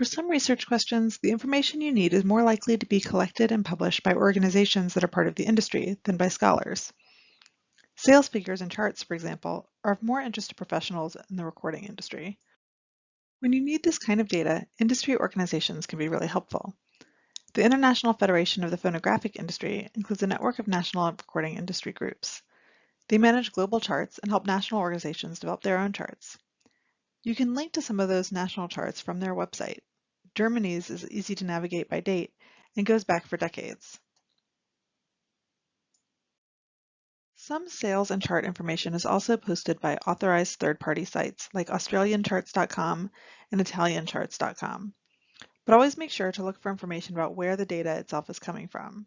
For some research questions, the information you need is more likely to be collected and published by organizations that are part of the industry than by scholars. Sales figures and charts, for example, are of more interest to professionals in the recording industry. When you need this kind of data, industry organizations can be really helpful. The International Federation of the Phonographic Industry includes a network of national recording industry groups. They manage global charts and help national organizations develop their own charts. You can link to some of those national charts from their website. Germany's is easy to navigate by date and goes back for decades. Some sales and chart information is also posted by authorized third-party sites like AustralianCharts.com and ItalianCharts.com. But always make sure to look for information about where the data itself is coming from.